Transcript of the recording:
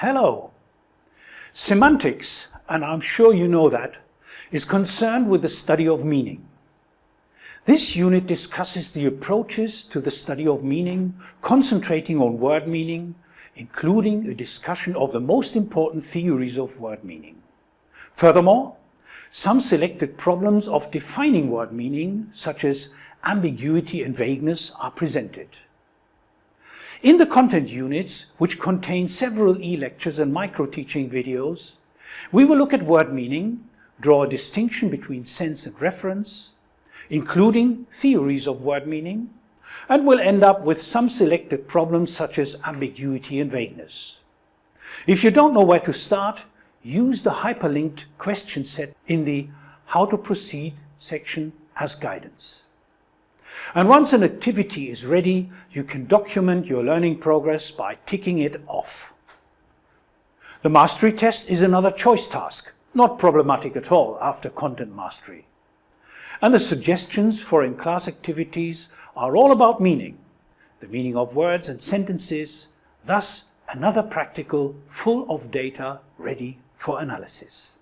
Hello! Semantics, and I'm sure you know that, is concerned with the study of meaning. This unit discusses the approaches to the study of meaning, concentrating on word meaning, including a discussion of the most important theories of word meaning. Furthermore, some selected problems of defining word meaning, such as ambiguity and vagueness, are presented. In the content units, which contain several e-lectures and micro-teaching videos, we will look at word meaning, draw a distinction between sense and reference, including theories of word meaning, and we'll end up with some selected problems such as ambiguity and vagueness. If you don't know where to start, use the hyperlinked question set in the How to Proceed section as guidance. And once an activity is ready, you can document your learning progress by ticking it off. The mastery test is another choice task, not problematic at all after content mastery. And the suggestions for in-class activities are all about meaning, the meaning of words and sentences, thus another practical full of data ready for analysis.